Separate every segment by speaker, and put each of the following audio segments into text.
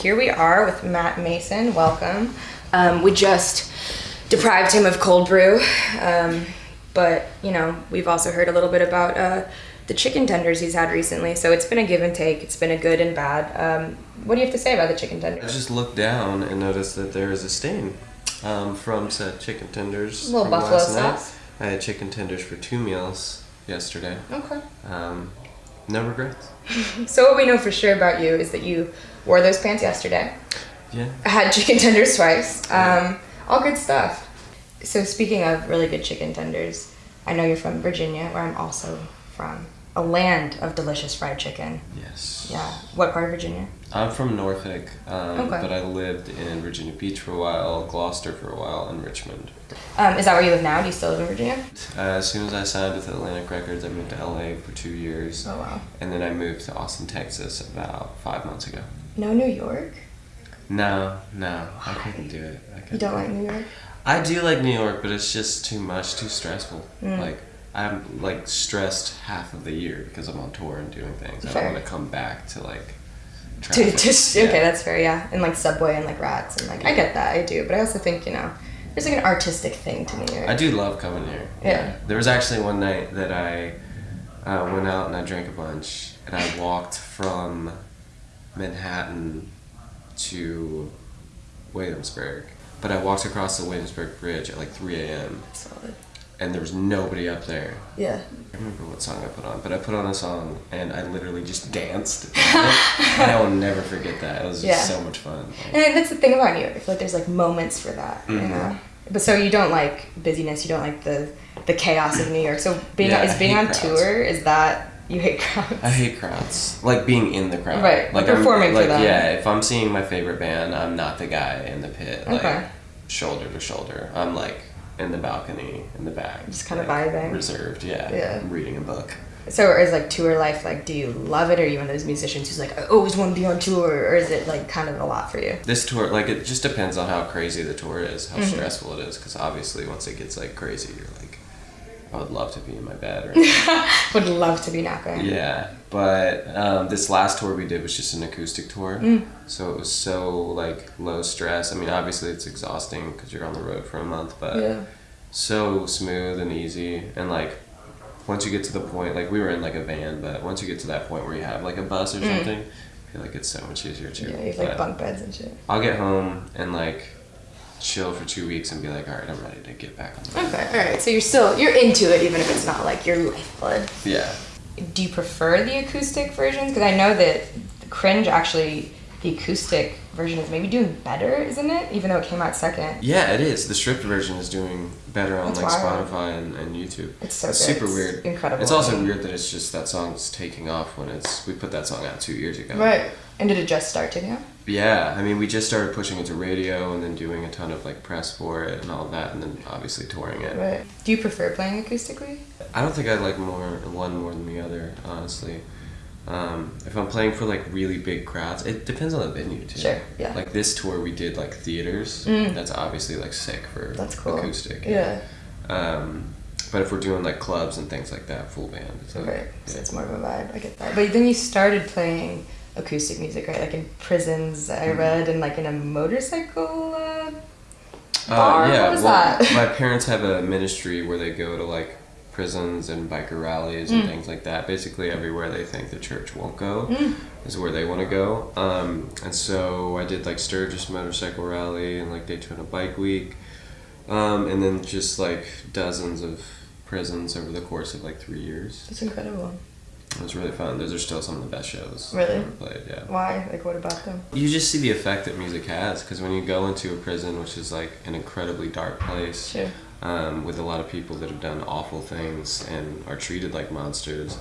Speaker 1: here we are with Matt Maeson. Welcome. Um, we just deprived him of cold brew, um, but you know we've also heard a little bit about uh, the chicken tenders he's had recently. So it's been a give and take. It's been a good and bad. Um, what do you have to say about the chicken tenders?
Speaker 2: I just looked down and noticed that there is a stain um, from said chicken tenders.
Speaker 1: A little
Speaker 2: from
Speaker 1: buffalo
Speaker 2: last night. I had chicken tenders for two meals yesterday.
Speaker 1: Okay.
Speaker 2: Um, no regrets.
Speaker 1: So what we know for sure about you is that you wore those pants yesterday.
Speaker 2: Yeah.
Speaker 1: I had chicken tenders twice. Um, all good stuff. So speaking of really good chicken tenders, I know you're from Virginia, where I'm also from. A land of delicious fried chicken.
Speaker 2: Yes.
Speaker 1: Yeah. What part of Virginia?
Speaker 2: I'm from Norfolk, um,
Speaker 1: Okay.
Speaker 2: but I lived in Virginia Beach for a while, Gloucester for a while, and Richmond.
Speaker 1: Um, is that where you live now? Do you still live in Virginia?
Speaker 2: Uh, as soon as I signed with Atlantic Records, I moved to LA for two years,
Speaker 1: Oh wow.
Speaker 2: and then I moved to Austin, Texas about five months ago.
Speaker 1: No New York.
Speaker 2: No, no, I couldn't do it. I
Speaker 1: You
Speaker 2: couldn't
Speaker 1: don't
Speaker 2: do it.
Speaker 1: like New York?
Speaker 2: I do like New York, but it's just too much, too stressful.
Speaker 1: Mm.
Speaker 2: Like I'm like stressed half of the year because I'm on tour and doing things. I don't want to come back to like.
Speaker 1: To, just
Speaker 2: Yeah.
Speaker 1: okay, that's fair. Yeah, and like subway and like rats and like I get that. I do, but I also think you know there's like an artistic thing to New York.
Speaker 2: I do love coming here.
Speaker 1: Yeah.
Speaker 2: There was actually one night that I uh, went out and I drank a bunch, and I walked from Manhattan to Williamsburg. But I walked across the Williamsburg Bridge at like 3 a.m.
Speaker 1: Solid.
Speaker 2: and there was nobody up there.
Speaker 1: Yeah.
Speaker 2: I remember what song I put on, but I put on a song and I literally just danced. and I will never forget that. It was just
Speaker 1: Yeah.
Speaker 2: so much fun. Like,
Speaker 1: And that's the thing about New York. I feel like there's like moments for that, you
Speaker 2: Mhm.
Speaker 1: know. But so you don't like busyness. You don't like the the chaos of New York. So being
Speaker 2: Yeah,
Speaker 1: is being on
Speaker 2: crowds.
Speaker 1: tour is that you hate crowds?
Speaker 2: I hate crowds. Like being in the crowd.
Speaker 1: Right,
Speaker 2: Like
Speaker 1: performing
Speaker 2: I'm,
Speaker 1: for
Speaker 2: like,
Speaker 1: them.
Speaker 2: Yeah, if I'm seeing my favorite band, I'm not the guy in the pit. Like
Speaker 1: Okay.
Speaker 2: shoulder to shoulder. I'm like in the balcony in the back.
Speaker 1: Just kinda
Speaker 2: like,
Speaker 1: vibing.
Speaker 2: Reserved, yeah.
Speaker 1: Yeah.
Speaker 2: I'm reading a book.
Speaker 1: So is like tour life like? Do you love it, or are you one of those musicians who's like, I always want to be on tour, or is it like kind of a lot for you?
Speaker 2: This tour, like, it just depends on how crazy the tour is, how
Speaker 1: Mhm.
Speaker 2: stressful it is. Because obviously, once it gets like crazy, you're like, I would love to be in my bed. Or
Speaker 1: Would love to be napping.
Speaker 2: yeah, but um, this last tour we did was just an acoustic tour,
Speaker 1: Mm.
Speaker 2: so it was so like low stress. I mean, obviously it's exhausting because you're on the road for a month, but
Speaker 1: Yeah.
Speaker 2: so smooth and easy. And like once you get to the point, like we were in like a van, but once you get to that point where you have like a bus or
Speaker 1: Mm.
Speaker 2: something, I feel like it's so much easier too.
Speaker 1: Yeah, you have like bunk beds and shit.
Speaker 2: I'll get home and like chill for two weeks and be like, all right, I'm ready to get back on the.
Speaker 1: Okay, all right. So you're still you're into it, even if it's not like your lifeblood.
Speaker 2: Yeah.
Speaker 1: Do you prefer the acoustic versions? Because I know that the Cringe actually, the acoustic version is maybe doing better, isn't it? Even though it came out second.
Speaker 2: Yeah, it is. The stripped version is doing better on
Speaker 1: That's
Speaker 2: like
Speaker 1: wild.
Speaker 2: Spotify and, and YouTube.
Speaker 1: It's so
Speaker 2: it's super
Speaker 1: It's
Speaker 2: weird.
Speaker 1: incredible.
Speaker 2: It's also weird that it's just that song's taking off when it's we put that song out two years ago.
Speaker 1: Right. And did it just start to now?
Speaker 2: Yeah, I mean we just started pushing it to radio and then doing a ton of like press for it and all that and then obviously touring it.
Speaker 1: Right. Do you prefer playing acoustically?
Speaker 2: I don't think I like more one more than the other, honestly. Um, if I'm playing for like really big crowds, it depends on the venue too.
Speaker 1: Sure, yeah.
Speaker 2: Like this tour, we did like theaters.
Speaker 1: Mm.
Speaker 2: That's obviously like sick for
Speaker 1: That's cool.
Speaker 2: acoustic.
Speaker 1: Yeah.
Speaker 2: Um, but if we're doing like clubs and things like that, full band. It's like,
Speaker 1: Right. So it's more of a vibe. I get that. But then you started playing acoustic music, right? Like in prisons, I
Speaker 2: Mhm.
Speaker 1: read, and like in a motorcycle uh,
Speaker 2: Uh,
Speaker 1: bar.
Speaker 2: yeah,
Speaker 1: what is
Speaker 2: well,
Speaker 1: that?
Speaker 2: my parents have a ministry where they go to like prisons and biker rallies and
Speaker 1: Mm.
Speaker 2: things like that. Basically, everywhere they think the church won't go
Speaker 1: Mm.
Speaker 2: is where they want to go. Um, and so I did like Sturgis Motorcycle Rally and like Daytona Bike Week, um, and then just like dozens of prisons over the course of like three years.
Speaker 1: That's incredible.
Speaker 2: It was really fun. Those are still some of the best shows
Speaker 1: Really?
Speaker 2: I've ever played. Yeah.
Speaker 1: Why? Like, what about them?
Speaker 2: You just see the effect that music has because when you go into a prison, which is like an incredibly dark place,
Speaker 1: Sure.
Speaker 2: um, with a lot of people that have done awful things and are treated like monsters,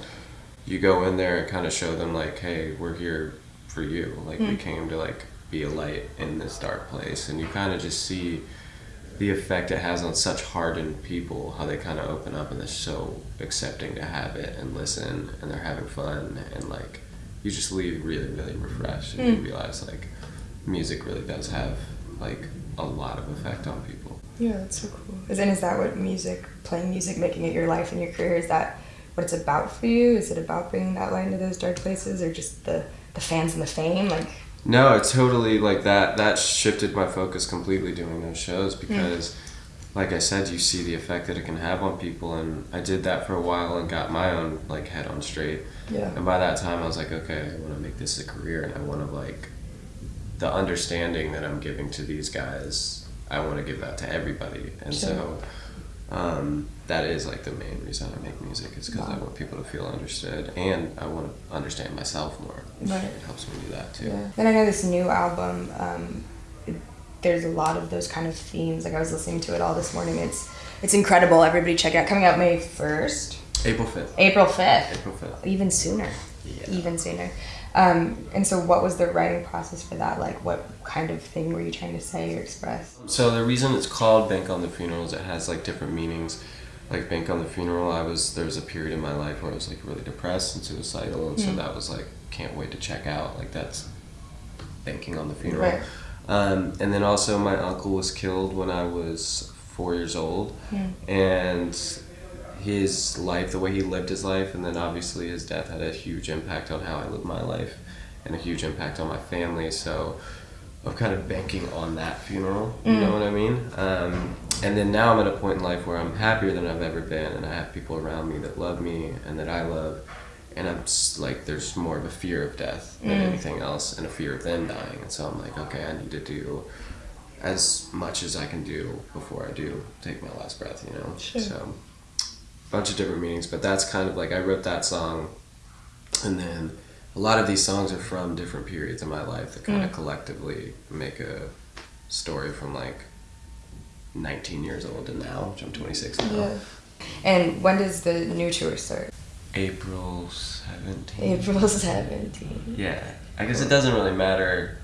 Speaker 2: you go in there and kind of show them like, hey, we're here for you. Like we
Speaker 1: Mm.
Speaker 2: came to like be a light in this dark place, and you kind of just see the effect it has on such hardened people how they kind of open up and they're so accepting to have it and listen and they're having fun and like you just leave really really refreshed and
Speaker 1: Mm.
Speaker 2: you realize like music really does have like a lot of effect on people
Speaker 1: Yeah, that's so cool. Is and is that what music, playing music, making it your life and your career, is that what it's about for you? Is it about bringing that light into those dark places, or just the the fans and the fame? Like,
Speaker 2: No, it's totally like that. That shifted my focus completely doing those shows because, like I said, you see the effect that it can have on people, and I did that for a while and got my own like head on straight.
Speaker 1: Yeah.
Speaker 2: And by that time, I was like, okay, I want to make this a career, and I want to like the understanding that I'm giving to these guys. I want to give that to everybody, and
Speaker 1: Sure.
Speaker 2: so um, that is like the main reason I make music is because I want people to feel understood, and I want to understand myself more.
Speaker 1: Right.
Speaker 2: It helps me do that too.
Speaker 1: Yeah. Then I know this new album. Um, it, there's a lot of those kind of themes. Like I was listening to it all this morning. It's it's incredible. Everybody check it out. Coming out May first,
Speaker 2: April fifth.
Speaker 1: April fifth,
Speaker 2: April fifth.
Speaker 1: even sooner.
Speaker 2: Yeah.
Speaker 1: Even sooner. Um, and so, what was the writing process for that? Like, what kind of thing were you trying to say or express?
Speaker 2: So the reason it's called Bank on the Funeral is it has like different meanings. Like Bank on the Funeral, I was there was a period in my life where I was like really depressed and suicidal, and so that was like can't wait to check out. Like that's banking on the funeral.
Speaker 1: Right.
Speaker 2: Um, and then also my uncle was killed when I was four years old, and his life, the way he lived his life, and then obviously his death had a huge impact on how I live my life, and a huge impact on my family. So I'm kind of banking on that funeral. You know what I mean? Um, and then now I'm at a point in life where I'm happier than I've ever been, and I have people around me that love me and that I love. And I'm s- like, there's more of a fear of death than anything else, and a fear of them dying. And so I'm like, okay, I need to do as much as I can do before I do take my last breath. You know.
Speaker 1: Sure.
Speaker 2: So, bunch of different meanings, but that's kind of like I wrote that song, and then a lot of these songs are from different periods in my life that kind of mm. collectively make a story from like 19 years old to now, which I'm 26 now. Yeah.
Speaker 1: And when does the new tour start?
Speaker 2: April 17th.
Speaker 1: April 17.
Speaker 2: Yeah, I guess it doesn't really matter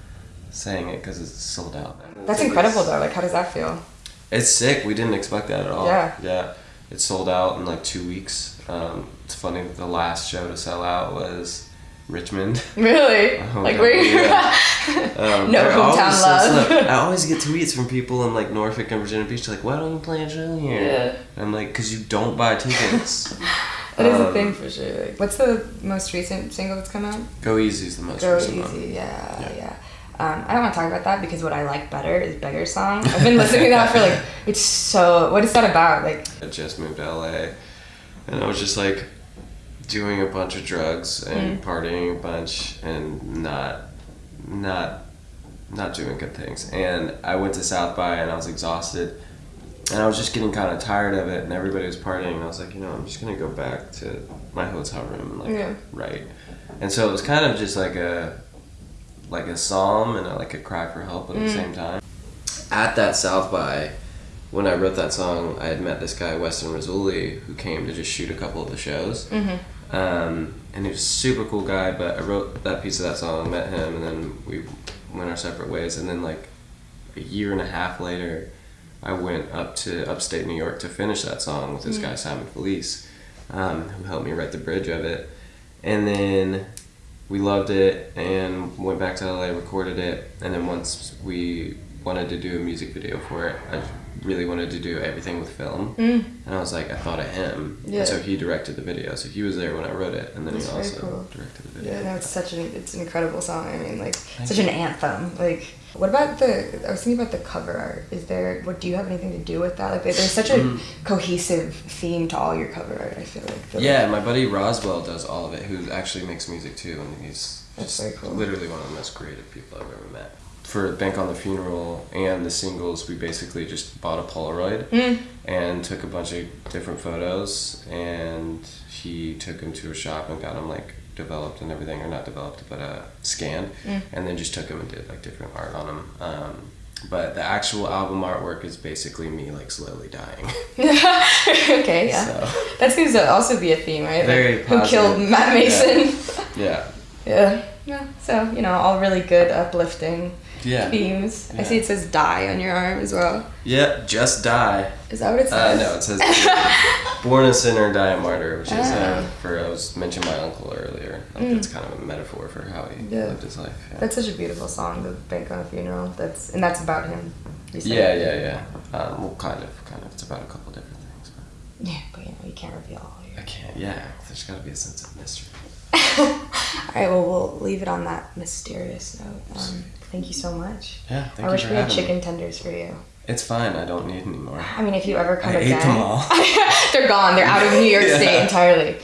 Speaker 2: saying it because it's sold out.
Speaker 1: That's incredible, though. Like, how does that feel?
Speaker 2: It's sick. We didn't expect that at all.
Speaker 1: Yeah.
Speaker 2: Yeah. It sold out in like two weeks. Um, it's funny the last show to sell out was Richmond.
Speaker 1: Really?
Speaker 2: Oh,
Speaker 1: like, where you
Speaker 2: yeah. Um,
Speaker 1: No hometown
Speaker 2: so
Speaker 1: love.
Speaker 2: I always get tweets from people in like Norfolk and Virginia Beach like, why don't you play a show here?
Speaker 1: Yeah.
Speaker 2: And I'm like, because you don't buy tickets.
Speaker 1: That is a
Speaker 2: Um,
Speaker 1: thing for sure. Like, what's the most recent single that's come out?
Speaker 2: Go Easy's the most
Speaker 1: Go
Speaker 2: recent
Speaker 1: Easy.
Speaker 2: one.
Speaker 1: Yeah,
Speaker 2: Yeah.
Speaker 1: yeah. Um, I don't want to talk about that because what I like better is Beggar Song. I've been listening to that for like, it's so. What is that about? Like,
Speaker 2: I just moved to LA, and I was just like doing a bunch of drugs and partying a bunch and not, not, not doing good things. And I went to South by and I was exhausted, and I was just getting kind of tired of it. And everybody was partying, and I was like, you know, I'm just gonna go back to my hotel room and like
Speaker 1: Yeah.
Speaker 2: write. And so it was kind of just like a, like a psalm and a, like a cry for help at the same time. At that South by when I wrote that song, I had met this guy, Weston Rizzoli, who came to just shoot a couple of the shows. Um, and he was a super cool guy, but I wrote that piece of that song, met him, and then we went our separate ways. And then, like, a year and a half later, I went up to upstate New York to finish that song with this guy, Simon Felice, um, who helped me write the bridge of it. And then we loved it and went back to LA, recorded it, and then once we wanted to do a music video for it, I really wanted to do everything with film, mm. and I was like, I thought of him,
Speaker 1: Yeah.
Speaker 2: and so he directed the video. So he was there when I wrote it, and then
Speaker 1: That's
Speaker 2: he also
Speaker 1: cool.
Speaker 2: directed the video.
Speaker 1: yeah, no, it's such an it's an incredible song. I mean, like, such an anthem. Like, what about the? I was thinking about the cover art. Is there? What do you have anything to do with that? Like, there's such a cohesive theme to all your cover art. I feel like. The-
Speaker 2: Yeah, my buddy Roswell does all of it, who actually makes music too, and he's just
Speaker 1: cool.
Speaker 2: literally one of the most creative people I've ever met. For Bank on the Funeral and the singles, we basically just bought a Polaroid
Speaker 1: Mm.
Speaker 2: and took a bunch of different photos, and he took them to a shop and got them like developed and everything, or not developed, but uh, scanned,
Speaker 1: Mm.
Speaker 2: and then just took them and did like different art on them. Um, but the actual album artwork is basically me like slowly dying.
Speaker 1: okay, yeah.
Speaker 2: So
Speaker 1: That seems to also be a theme, right? Like, who killed. Matt Maeson?
Speaker 2: yeah,
Speaker 1: Yeah. Yeah. So you know, all really good, uplifting
Speaker 2: yeah.
Speaker 1: themes. I see it says "die" on your arm as well.
Speaker 2: Yeah, just die.
Speaker 1: Is that what it says?
Speaker 2: Uh, no, it says born a sinner, die a martyr, which is uh,
Speaker 1: Ah.
Speaker 2: for I was mentioning my uncle earlier. Like that's kind of a metaphor for how he.
Speaker 1: Yeah.
Speaker 2: lived his life. Yeah.
Speaker 1: That's such a beautiful song, "The Bank on a Funeral." That's and that's about him.
Speaker 2: yeah, yeah, yeah. Um, well, kind of, kind of. It's about a couple different things, but
Speaker 1: Yeah, but you know, you can't reveal all
Speaker 2: I can't. Yeah, there's got to be a sense of mystery.
Speaker 1: right, well, we'll leave it on that mysterious note. Um, thank you so much.
Speaker 2: Yeah, thank
Speaker 1: I
Speaker 2: you
Speaker 1: wish
Speaker 2: for
Speaker 1: we had
Speaker 2: having me.
Speaker 1: chicken tenders for you.
Speaker 2: It's fine. I don't need any more.
Speaker 1: I mean, if you ever come
Speaker 2: I ate them all.
Speaker 1: they're gone. They're out of New York
Speaker 2: Yeah.
Speaker 1: State entirely.